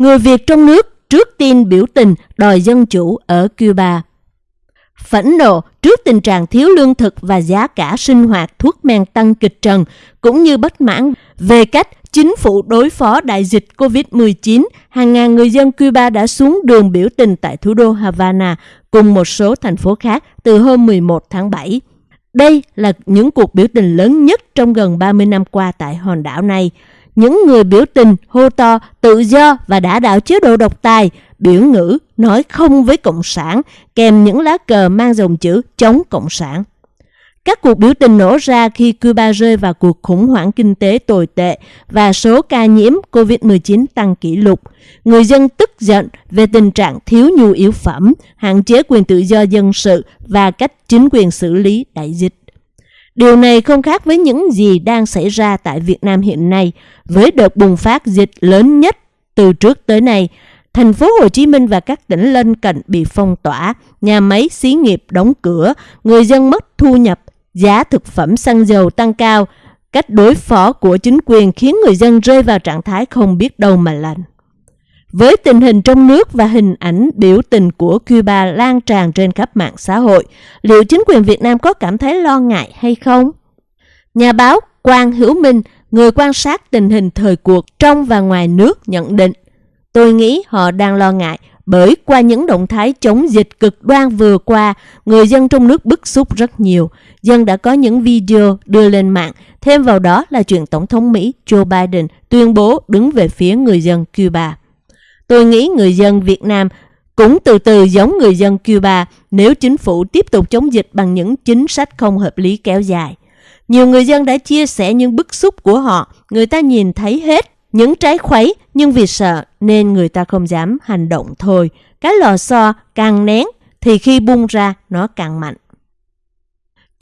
Người Việt trong nước trước tiên biểu tình đòi dân chủ ở Cuba. Phẫn nộ trước tình trạng thiếu lương thực và giá cả sinh hoạt thuốc men tăng kịch trần, cũng như bất mãn về cách chính phủ đối phó đại dịch COVID-19, hàng ngàn người dân Cuba đã xuống đường biểu tình tại thủ đô Havana cùng một số thành phố khác từ hôm 11 tháng 7. Đây là những cuộc biểu tình lớn nhất trong gần 30 năm qua tại hòn đảo này. Những người biểu tình hô to tự do và đã đạo chế độ độc tài, biểu ngữ nói không với Cộng sản, kèm những lá cờ mang dòng chữ chống Cộng sản. Các cuộc biểu tình nổ ra khi Cuba rơi vào cuộc khủng hoảng kinh tế tồi tệ và số ca nhiễm COVID-19 tăng kỷ lục. Người dân tức giận về tình trạng thiếu nhu yếu phẩm, hạn chế quyền tự do dân sự và cách chính quyền xử lý đại dịch. Điều này không khác với những gì đang xảy ra tại Việt Nam hiện nay, với đợt bùng phát dịch lớn nhất từ trước tới nay. Thành phố Hồ Chí Minh và các tỉnh lân cận bị phong tỏa, nhà máy xí nghiệp đóng cửa, người dân mất thu nhập, giá thực phẩm xăng dầu tăng cao. Cách đối phó của chính quyền khiến người dân rơi vào trạng thái không biết đâu mà lành. Với tình hình trong nước và hình ảnh biểu tình của Cuba lan tràn trên khắp mạng xã hội, liệu chính quyền Việt Nam có cảm thấy lo ngại hay không? Nhà báo Quang Hữu Minh, người quan sát tình hình thời cuộc trong và ngoài nước nhận định, tôi nghĩ họ đang lo ngại bởi qua những động thái chống dịch cực đoan vừa qua, người dân trong nước bức xúc rất nhiều. Dân đã có những video đưa lên mạng, thêm vào đó là chuyện Tổng thống Mỹ Joe Biden tuyên bố đứng về phía người dân Cuba. Tôi nghĩ người dân Việt Nam cũng từ từ giống người dân Cuba nếu chính phủ tiếp tục chống dịch bằng những chính sách không hợp lý kéo dài. Nhiều người dân đã chia sẻ những bức xúc của họ, người ta nhìn thấy hết những trái khuấy nhưng vì sợ nên người ta không dám hành động thôi. Cái lò xo càng nén thì khi bung ra nó càng mạnh.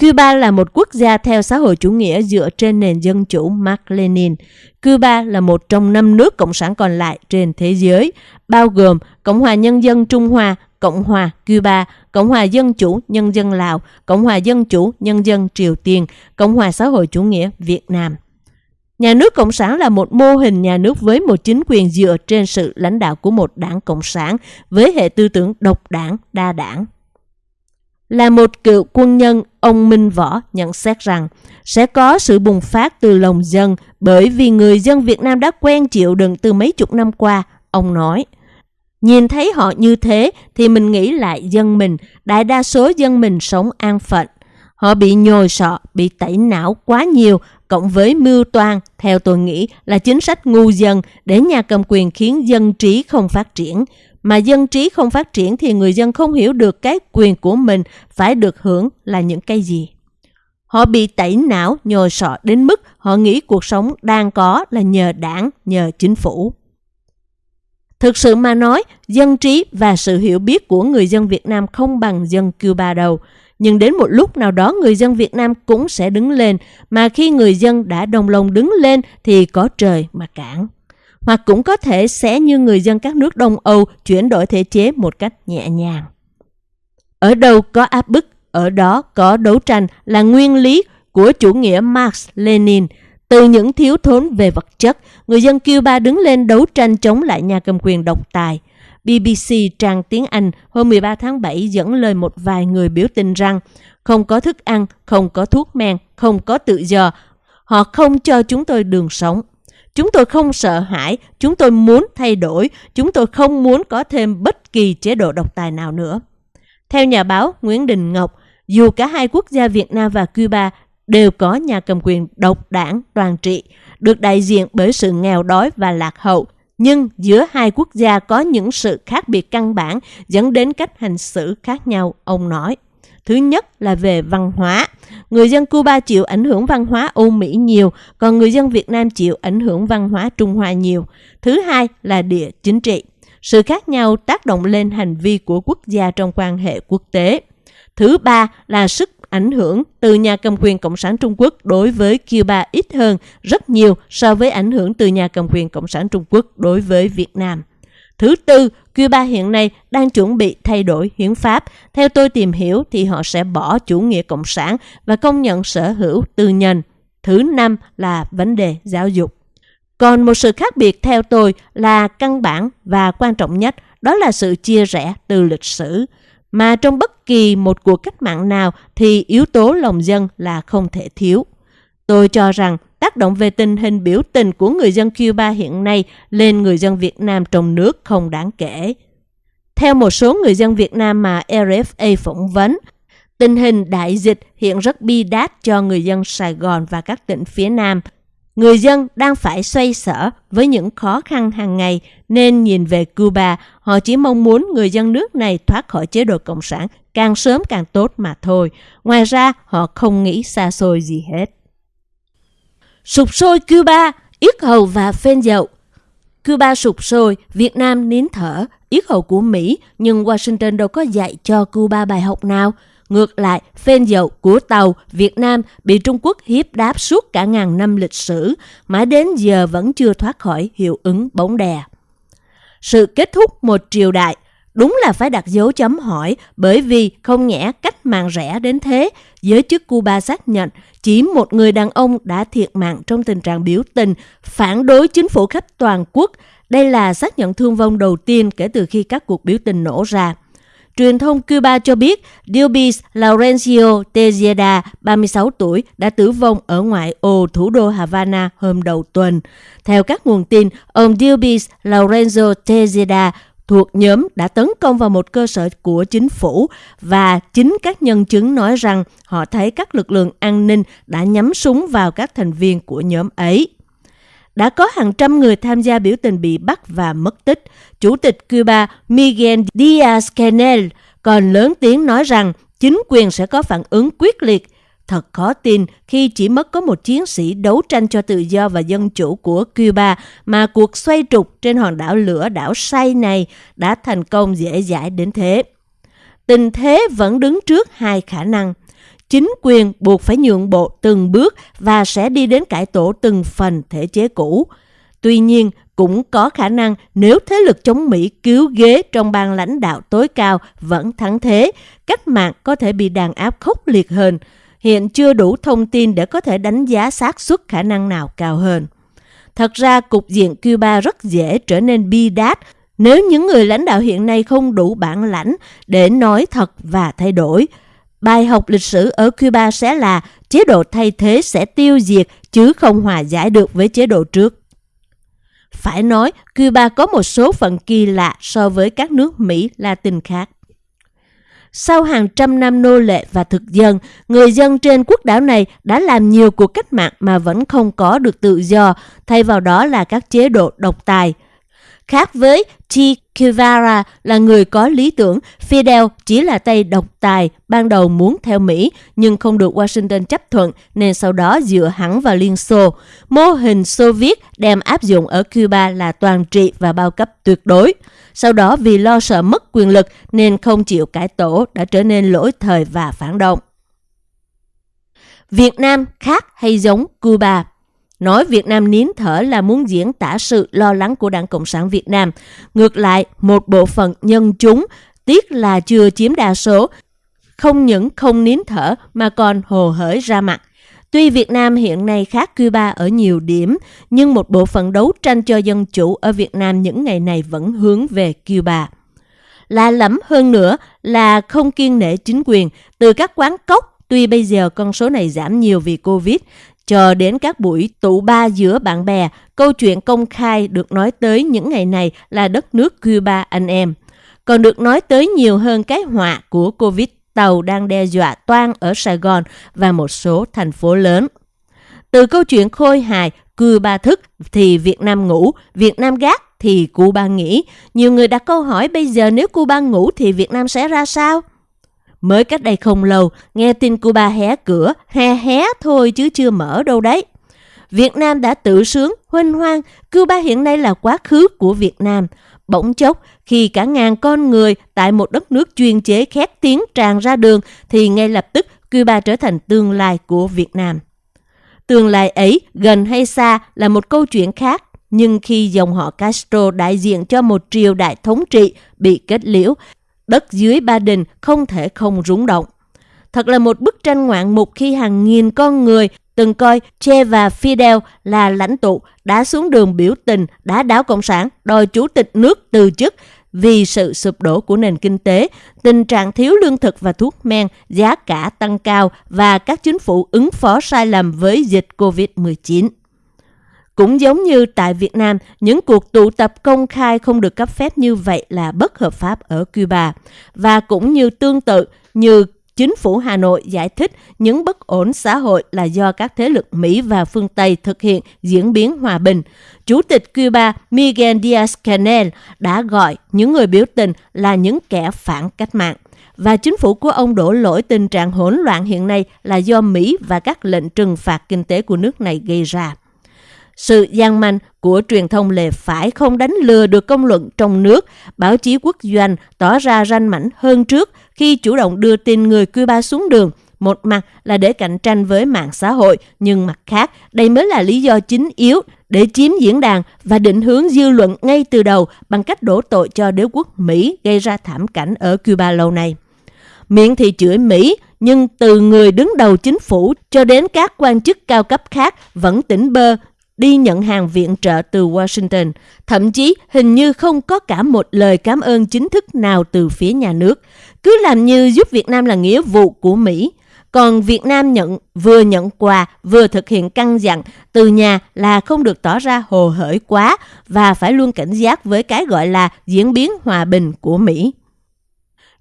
Cuba là một quốc gia theo xã hội chủ nghĩa dựa trên nền dân chủ Mark Lenin. Cuba là một trong năm nước cộng sản còn lại trên thế giới, bao gồm Cộng hòa Nhân dân Trung Hoa, Cộng hòa Cuba, Cộng hòa Dân chủ Nhân dân Lào, Cộng hòa Dân chủ Nhân dân Triều Tiên, Cộng hòa xã hội chủ nghĩa Việt Nam. Nhà nước Cộng sản là một mô hình nhà nước với một chính quyền dựa trên sự lãnh đạo của một đảng Cộng sản với hệ tư tưởng độc đảng, đa đảng. Là một cựu quân nhân, ông Minh Võ nhận xét rằng sẽ có sự bùng phát từ lòng dân bởi vì người dân Việt Nam đã quen chịu đựng từ mấy chục năm qua, ông nói. Nhìn thấy họ như thế thì mình nghĩ lại dân mình, đại đa số dân mình sống an phận. Họ bị nhồi sọ, bị tẩy não quá nhiều, cộng với mưu toan, theo tôi nghĩ là chính sách ngu dân để nhà cầm quyền khiến dân trí không phát triển. Mà dân trí không phát triển thì người dân không hiểu được cái quyền của mình phải được hưởng là những cái gì. Họ bị tẩy não, nhồi sọ đến mức họ nghĩ cuộc sống đang có là nhờ đảng, nhờ chính phủ. Thực sự mà nói, dân trí và sự hiểu biết của người dân Việt Nam không bằng dân Cuba đâu. Nhưng đến một lúc nào đó người dân Việt Nam cũng sẽ đứng lên, mà khi người dân đã đồng lòng đứng lên thì có trời mà cản. Hoặc cũng có thể sẽ như người dân các nước Đông Âu chuyển đổi thể chế một cách nhẹ nhàng. Ở đâu có áp bức, ở đó có đấu tranh là nguyên lý của chủ nghĩa Marx Lenin. Từ những thiếu thốn về vật chất, người dân Cuba đứng lên đấu tranh chống lại nhà cầm quyền độc tài. BBC trang tiếng Anh hôm 13 tháng 7 dẫn lời một vài người biểu tình rằng không có thức ăn, không có thuốc men, không có tự do. Họ không cho chúng tôi đường sống. Chúng tôi không sợ hãi, chúng tôi muốn thay đổi, chúng tôi không muốn có thêm bất kỳ chế độ độc tài nào nữa. Theo nhà báo Nguyễn Đình Ngọc, dù cả hai quốc gia Việt Nam và Cuba đều có nhà cầm quyền độc đảng toàn trị, được đại diện bởi sự nghèo đói và lạc hậu, nhưng giữa hai quốc gia có những sự khác biệt căn bản dẫn đến cách hành xử khác nhau, ông nói. Thứ nhất là về văn hóa. Người dân Cuba chịu ảnh hưởng văn hóa Âu Mỹ nhiều, còn người dân Việt Nam chịu ảnh hưởng văn hóa Trung Hoa nhiều. Thứ hai là địa chính trị. Sự khác nhau tác động lên hành vi của quốc gia trong quan hệ quốc tế. Thứ ba là sức ảnh hưởng từ nhà cầm quyền Cộng sản Trung Quốc đối với Cuba ít hơn rất nhiều so với ảnh hưởng từ nhà cầm quyền Cộng sản Trung Quốc đối với Việt Nam. Thứ tư, Cuba hiện nay đang chuẩn bị thay đổi hiến pháp. Theo tôi tìm hiểu thì họ sẽ bỏ chủ nghĩa cộng sản và công nhận sở hữu tư nhân. Thứ năm là vấn đề giáo dục. Còn một sự khác biệt theo tôi là căn bản và quan trọng nhất đó là sự chia rẽ từ lịch sử. Mà trong bất kỳ một cuộc cách mạng nào thì yếu tố lòng dân là không thể thiếu. Tôi cho rằng tác động về tình hình biểu tình của người dân Cuba hiện nay lên người dân Việt Nam trong nước không đáng kể. Theo một số người dân Việt Nam mà RFA phỏng vấn, tình hình đại dịch hiện rất bi đát cho người dân Sài Gòn và các tỉnh phía Nam. Người dân đang phải xoay sở với những khó khăn hàng ngày nên nhìn về Cuba, họ chỉ mong muốn người dân nước này thoát khỏi chế độ Cộng sản càng sớm càng tốt mà thôi. Ngoài ra, họ không nghĩ xa xôi gì hết. Sụp sôi Cuba, yết hầu và phên dậu Cuba sụp sôi, Việt Nam nín thở, yết hầu của Mỹ, nhưng Washington đâu có dạy cho Cuba bài học nào. Ngược lại, phên dậu của tàu Việt Nam bị Trung Quốc hiếp đáp suốt cả ngàn năm lịch sử, mãi đến giờ vẫn chưa thoát khỏi hiệu ứng bóng đè. Sự kết thúc một triều đại đúng là phải đặt dấu chấm hỏi bởi vì không nhẽ cách mạng rẻ đến thế. Giới chức Cuba xác nhận chỉ một người đàn ông đã thiệt mạng trong tình trạng biểu tình phản đối chính phủ khắp toàn quốc. Đây là xác nhận thương vong đầu tiên kể từ khi các cuộc biểu tình nổ ra. Truyền thông Cuba cho biết Dilbis Laurencio Tejeda, 36 tuổi, đã tử vong ở ngoại ô thủ đô Havana hôm đầu tuần. Theo các nguồn tin, ông Dilbis Laurencio Tejeda thuộc nhóm đã tấn công vào một cơ sở của chính phủ và chính các nhân chứng nói rằng họ thấy các lực lượng an ninh đã nhắm súng vào các thành viên của nhóm ấy. Đã có hàng trăm người tham gia biểu tình bị bắt và mất tích. Chủ tịch Cuba Miguel Díaz-Canel còn lớn tiếng nói rằng chính quyền sẽ có phản ứng quyết liệt Thật khó tin khi chỉ mất có một chiến sĩ đấu tranh cho tự do và dân chủ của Cuba mà cuộc xoay trục trên hòn đảo lửa đảo say này đã thành công dễ dãi đến thế. Tình thế vẫn đứng trước hai khả năng. Chính quyền buộc phải nhượng bộ từng bước và sẽ đi đến cải tổ từng phần thể chế cũ. Tuy nhiên, cũng có khả năng nếu thế lực chống Mỹ cứu ghế trong ban lãnh đạo tối cao vẫn thắng thế, cách mạng có thể bị đàn áp khốc liệt hơn hiện chưa đủ thông tin để có thể đánh giá xác suất khả năng nào cao hơn. Thật ra, cục diện Cuba rất dễ trở nên bi đát nếu những người lãnh đạo hiện nay không đủ bản lãnh để nói thật và thay đổi. Bài học lịch sử ở Cuba sẽ là chế độ thay thế sẽ tiêu diệt chứ không hòa giải được với chế độ trước. Phải nói, Cuba có một số phận kỳ lạ so với các nước Mỹ Latin khác. Sau hàng trăm năm nô lệ và thực dân, người dân trên quốc đảo này đã làm nhiều cuộc cách mạng mà vẫn không có được tự do, thay vào đó là các chế độ độc tài. Khác với Che Guevara là người có lý tưởng, Fidel chỉ là tay độc tài, ban đầu muốn theo Mỹ nhưng không được Washington chấp thuận nên sau đó dựa hẳn vào Liên Xô. Mô hình Xô Viết đem áp dụng ở Cuba là toàn trị và bao cấp tuyệt đối. Sau đó vì lo sợ mất quyền lực nên không chịu cải tổ đã trở nên lỗi thời và phản động. Việt Nam khác hay giống Cuba? Nói Việt Nam nín thở là muốn diễn tả sự lo lắng của Đảng Cộng sản Việt Nam. Ngược lại, một bộ phận nhân chúng, tiếc là chưa chiếm đa số, không những không nín thở mà còn hồ hởi ra mặt. Tuy Việt Nam hiện nay khác Cuba ở nhiều điểm, nhưng một bộ phận đấu tranh cho dân chủ ở Việt Nam những ngày này vẫn hướng về Cuba. Lạ lẫm hơn nữa là không kiên nể chính quyền, từ các quán cốc, tuy bây giờ con số này giảm nhiều vì Covid, cho đến các buổi tụ ba giữa bạn bè, câu chuyện công khai được nói tới những ngày này là đất nước Cuba anh em. Còn được nói tới nhiều hơn cái họa của Covid tàu đang đe dọa toan ở Sài Gòn và một số thành phố lớn. Từ câu chuyện khôi hài, Cuba thức thì Việt Nam ngủ, Việt Nam gác thì Cuba nghỉ. Nhiều người đặt câu hỏi bây giờ nếu Cuba ngủ thì Việt Nam sẽ ra sao? Mới cách đây không lâu, nghe tin Cuba hé cửa, hé hé thôi chứ chưa mở đâu đấy. Việt Nam đã tự sướng, huynh hoang, Cuba hiện nay là quá khứ của Việt Nam. Bỗng chốc, khi cả ngàn con người tại một đất nước chuyên chế khét tiếng tràn ra đường, thì ngay lập tức Cuba trở thành tương lai của Việt Nam. Tương lai ấy, gần hay xa là một câu chuyện khác, nhưng khi dòng họ Castro đại diện cho một triều đại thống trị bị kết liễu, đất dưới Ba Đình không thể không rúng động. Thật là một bức tranh ngoạn mục khi hàng nghìn con người từng coi Che và Fidel là lãnh tụ đã xuống đường biểu tình, đã đảo Cộng sản, đòi chủ tịch nước từ chức vì sự sụp đổ của nền kinh tế, tình trạng thiếu lương thực và thuốc men, giá cả tăng cao và các chính phủ ứng phó sai lầm với dịch COVID-19. Cũng giống như tại Việt Nam, những cuộc tụ tập công khai không được cấp phép như vậy là bất hợp pháp ở Cuba. Và cũng như tương tự như chính phủ Hà Nội giải thích những bất ổn xã hội là do các thế lực Mỹ và phương Tây thực hiện diễn biến hòa bình. Chủ tịch Cuba Miguel Díaz-Canel đã gọi những người biểu tình là những kẻ phản cách mạng. Và chính phủ của ông đổ lỗi tình trạng hỗn loạn hiện nay là do Mỹ và các lệnh trừng phạt kinh tế của nước này gây ra. Sự gian manh của truyền thông lề phải không đánh lừa được công luận trong nước, báo chí quốc doanh tỏ ra ranh mảnh hơn trước khi chủ động đưa tin người Cuba xuống đường. Một mặt là để cạnh tranh với mạng xã hội, nhưng mặt khác, đây mới là lý do chính yếu để chiếm diễn đàn và định hướng dư luận ngay từ đầu bằng cách đổ tội cho đế quốc Mỹ gây ra thảm cảnh ở Cuba lâu nay. Miệng thì chửi Mỹ, nhưng từ người đứng đầu chính phủ cho đến các quan chức cao cấp khác vẫn tỉnh bơ đi nhận hàng viện trợ từ Washington. Thậm chí hình như không có cả một lời cảm ơn chính thức nào từ phía nhà nước. Cứ làm như giúp Việt Nam là nghĩa vụ của Mỹ. Còn Việt Nam nhận vừa nhận quà vừa thực hiện căn dặn từ nhà là không được tỏ ra hồ hởi quá và phải luôn cảnh giác với cái gọi là diễn biến hòa bình của Mỹ.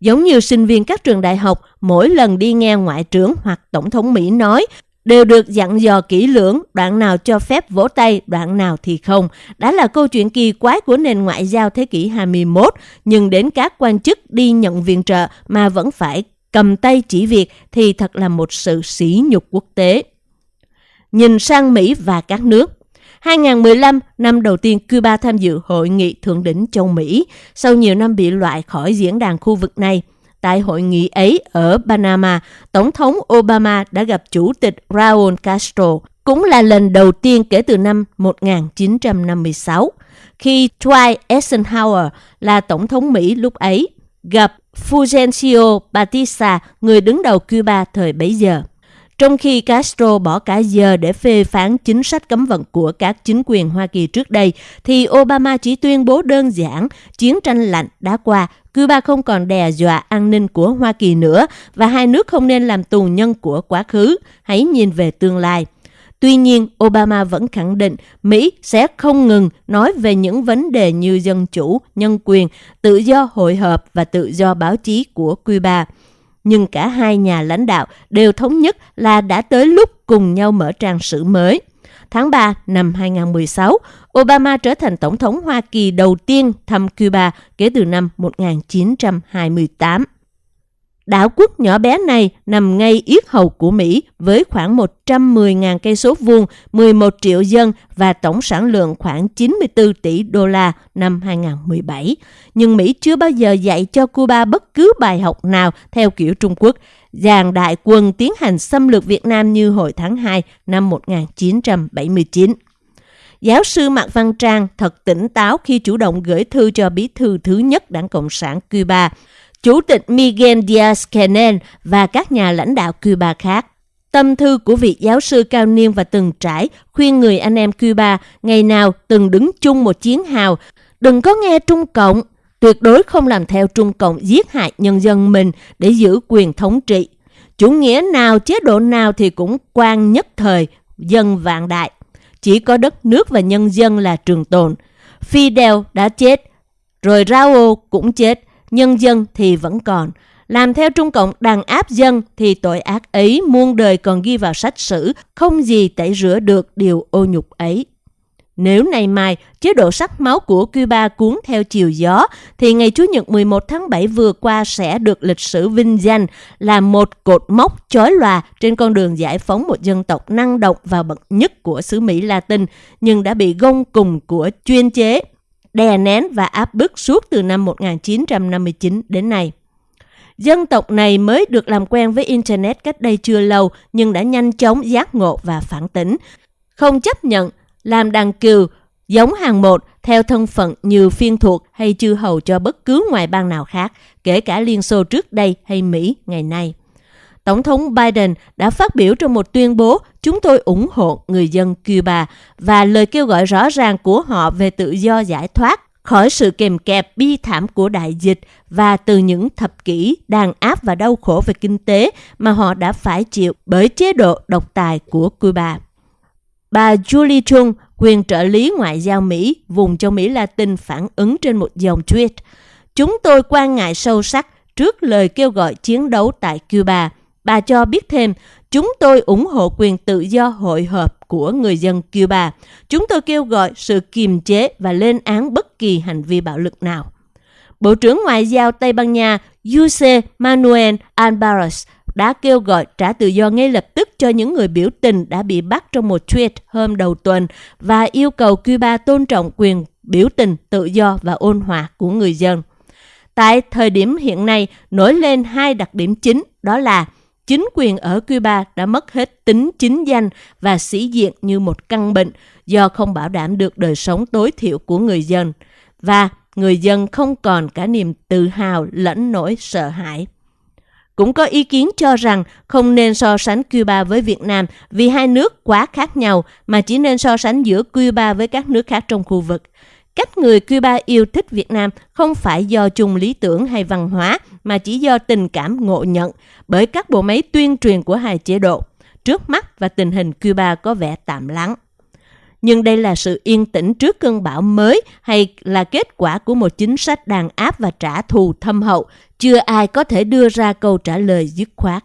Giống như sinh viên các trường đại học, mỗi lần đi nghe ngoại trưởng hoặc tổng thống Mỹ nói đều được dặn dò kỹ lưỡng, đoạn nào cho phép vỗ tay, đoạn nào thì không. Đã là câu chuyện kỳ quái của nền ngoại giao thế kỷ 21, nhưng đến các quan chức đi nhận viện trợ mà vẫn phải cầm tay chỉ việc thì thật là một sự sỉ nhục quốc tế. Nhìn sang Mỹ và các nước, 2015, năm đầu tiên Cuba tham dự hội nghị thượng đỉnh châu Mỹ sau nhiều năm bị loại khỏi diễn đàn khu vực này – Tại hội nghị ấy ở Panama, Tổng thống Obama đã gặp Chủ tịch Raúl Castro, cũng là lần đầu tiên kể từ năm 1956, khi Dwight Eisenhower là Tổng thống Mỹ lúc ấy, gặp Fulgencio Batista, người đứng đầu Cuba thời bấy giờ. Trong khi Castro bỏ cả giờ để phê phán chính sách cấm vận của các chính quyền Hoa Kỳ trước đây, thì Obama chỉ tuyên bố đơn giản chiến tranh lạnh đã qua, Cuba không còn đe dọa an ninh của Hoa Kỳ nữa và hai nước không nên làm tù nhân của quá khứ. Hãy nhìn về tương lai. Tuy nhiên, Obama vẫn khẳng định Mỹ sẽ không ngừng nói về những vấn đề như dân chủ, nhân quyền, tự do hội họp và tự do báo chí của Cuba nhưng cả hai nhà lãnh đạo đều thống nhất là đã tới lúc cùng nhau mở trang sử mới. Tháng 3 năm 2016, Obama trở thành Tổng thống Hoa Kỳ đầu tiên thăm Cuba kể từ năm 1928. Đảo quốc nhỏ bé này nằm ngay yết hầu của Mỹ với khoảng 110.000 cây số vuông, 11 triệu dân và tổng sản lượng khoảng 94 tỷ đô la năm 2017. Nhưng Mỹ chưa bao giờ dạy cho Cuba bất cứ bài học nào theo kiểu Trung Quốc, dàn đại quân tiến hành xâm lược Việt Nam như hồi tháng 2 năm 1979. Giáo sư Mạc Văn Trang thật tỉnh táo khi chủ động gửi thư cho bí thư thứ nhất Đảng Cộng sản Cuba, Chủ tịch Miguel Díaz-Canel và các nhà lãnh đạo Cuba khác. Tâm thư của vị giáo sư cao niên và từng trải khuyên người anh em Cuba ngày nào từng đứng chung một chiến hào, đừng có nghe Trung Cộng, tuyệt đối không làm theo Trung Cộng giết hại nhân dân mình để giữ quyền thống trị. Chủ nghĩa nào, chế độ nào thì cũng quan nhất thời, dân vạn đại. Chỉ có đất nước và nhân dân là trường tồn. Fidel đã chết, rồi Raúl cũng chết nhân dân thì vẫn còn. Làm theo Trung Cộng đàn áp dân thì tội ác ấy muôn đời còn ghi vào sách sử, không gì tẩy rửa được điều ô nhục ấy. Nếu ngày mai chế độ sắc máu của Cuba cuốn theo chiều gió, thì ngày Chủ nhật 11 tháng 7 vừa qua sẽ được lịch sử vinh danh là một cột mốc chói lòa trên con đường giải phóng một dân tộc năng động và bậc nhất của xứ Mỹ Latin, nhưng đã bị gông cùng của chuyên chế đè nén và áp bức suốt từ năm 1959 đến nay. Dân tộc này mới được làm quen với Internet cách đây chưa lâu nhưng đã nhanh chóng giác ngộ và phản tỉnh. Không chấp nhận làm đàn cừu giống hàng một theo thân phận như phiên thuộc hay chư hầu cho bất cứ ngoại bang nào khác, kể cả Liên Xô trước đây hay Mỹ ngày nay. Tổng thống Biden đã phát biểu trong một tuyên bố chúng tôi ủng hộ người dân Cuba và lời kêu gọi rõ ràng của họ về tự do giải thoát khỏi sự kèm kẹp bi thảm của đại dịch và từ những thập kỷ đàn áp và đau khổ về kinh tế mà họ đã phải chịu bởi chế độ độc tài của Cuba. Bà Julie Chung, quyền trợ lý ngoại giao Mỹ, vùng châu Mỹ Latin phản ứng trên một dòng tweet. Chúng tôi quan ngại sâu sắc trước lời kêu gọi chiến đấu tại Cuba. Bà cho biết thêm, chúng tôi ủng hộ quyền tự do hội họp của người dân Cuba. Chúng tôi kêu gọi sự kiềm chế và lên án bất kỳ hành vi bạo lực nào. Bộ trưởng Ngoại giao Tây Ban Nha Jose Manuel Alvarez đã kêu gọi trả tự do ngay lập tức cho những người biểu tình đã bị bắt trong một tweet hôm đầu tuần và yêu cầu Cuba tôn trọng quyền biểu tình tự do và ôn hòa của người dân. Tại thời điểm hiện nay, nổi lên hai đặc điểm chính đó là chính quyền ở Cuba đã mất hết tính chính danh và sĩ diện như một căn bệnh do không bảo đảm được đời sống tối thiểu của người dân và người dân không còn cả niềm tự hào lẫn nỗi sợ hãi. Cũng có ý kiến cho rằng không nên so sánh Cuba với Việt Nam vì hai nước quá khác nhau mà chỉ nên so sánh giữa Cuba với các nước khác trong khu vực. Cách người Cuba yêu thích Việt Nam không phải do chung lý tưởng hay văn hóa mà chỉ do tình cảm ngộ nhận bởi các bộ máy tuyên truyền của hai chế độ. Trước mắt và tình hình Cuba có vẻ tạm lắng nhưng đây là sự yên tĩnh trước cơn bão mới hay là kết quả của một chính sách đàn áp và trả thù thâm hậu, chưa ai có thể đưa ra câu trả lời dứt khoát.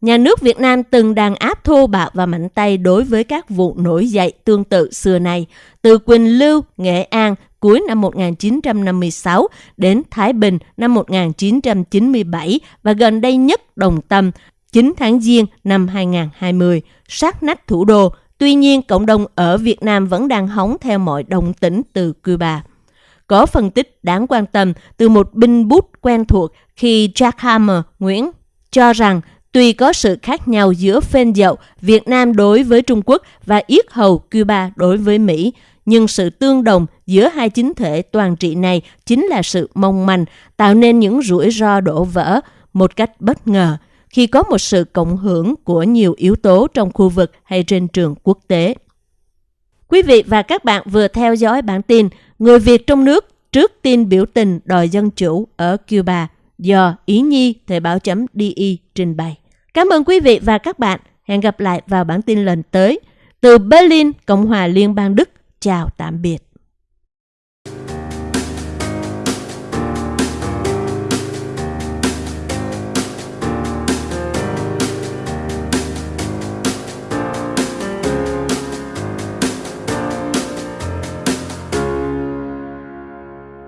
Nhà nước Việt Nam từng đàn áp thô bạo và mạnh tay đối với các vụ nổi dậy tương tự xưa nay, từ Quỳnh Lưu, Nghệ An cuối năm 1956 đến Thái Bình năm 1997 và gần đây nhất Đồng Tâm 9 tháng Giêng năm 2020, sát nách thủ đô Tuy nhiên, cộng đồng ở Việt Nam vẫn đang hóng theo mọi động tĩnh từ Cuba. Có phân tích đáng quan tâm từ một binh bút quen thuộc khi Jack Hammer Nguyễn cho rằng tuy có sự khác nhau giữa phên dậu Việt Nam đối với Trung Quốc và yết hầu Cuba đối với Mỹ, nhưng sự tương đồng giữa hai chính thể toàn trị này chính là sự mong manh, tạo nên những rủi ro đổ vỡ một cách bất ngờ khi có một sự cộng hưởng của nhiều yếu tố trong khu vực hay trên trường quốc tế. Quý vị và các bạn vừa theo dõi bản tin Người Việt trong nước trước tin biểu tình đòi dân chủ ở Cuba do Ý Nhi Thời báo chấm DI trình bày. Cảm ơn quý vị và các bạn. Hẹn gặp lại vào bản tin lần tới. Từ Berlin, Cộng hòa Liên bang Đức. Chào tạm biệt.